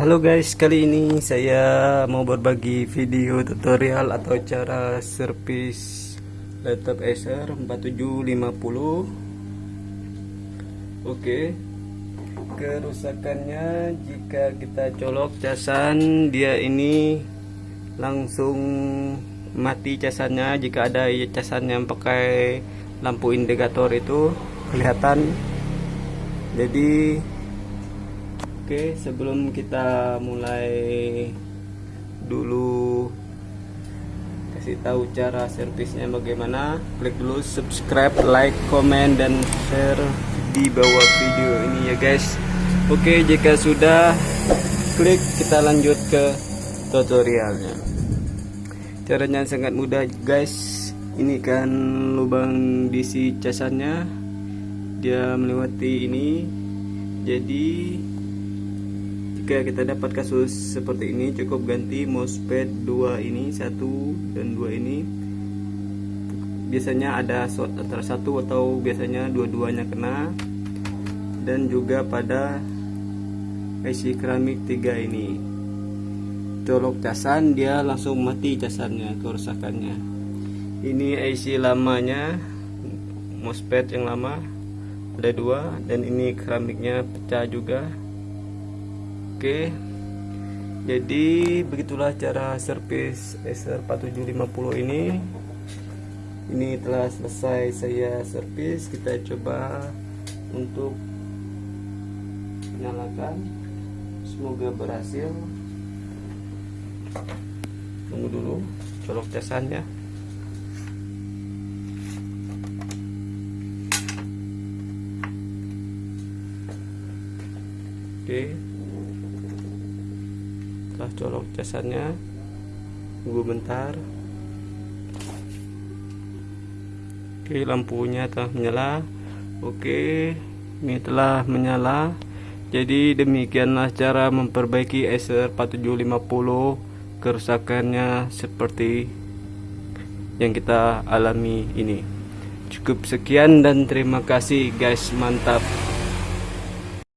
Halo guys, kali ini saya mau berbagi video tutorial atau cara servis laptop Acer 4750 Oke Kerusakannya jika kita colok casan dia ini langsung mati casannya. Jika ada casan yang pakai lampu indikator itu kelihatan. Jadi Oke, sebelum kita mulai dulu kasih tahu cara servisnya bagaimana, klik dulu subscribe, like, komen dan share di bawah video ini ya guys. Oke, jika sudah klik kita lanjut ke tutorialnya. Caranya sangat mudah guys. Ini kan lubang DC casannya. Dia melewati ini. Jadi jika kita dapat kasus seperti ini cukup ganti mousepad 2 ini satu dan dua ini. Biasanya ada short antara satu atau biasanya dua-duanya kena. Dan juga pada IC keramik 3 ini. Colok casan dia langsung mati casannya kerusakannya. Ini IC lamanya mousepad yang lama ada dua. Dan ini keramiknya pecah juga Oke. Jadi begitulah cara servis Acer 4750 ini. Ini telah selesai saya servis. Kita coba untuk nyalakan. Semoga berhasil. Tunggu dulu colok casannya. Oke setelah colok casannya tunggu bentar. Oke lampunya telah menyala. Oke ini telah menyala. Jadi demikianlah cara memperbaiki Acer 4750 kerusakannya seperti yang kita alami ini. Cukup sekian dan terima kasih guys. Mantap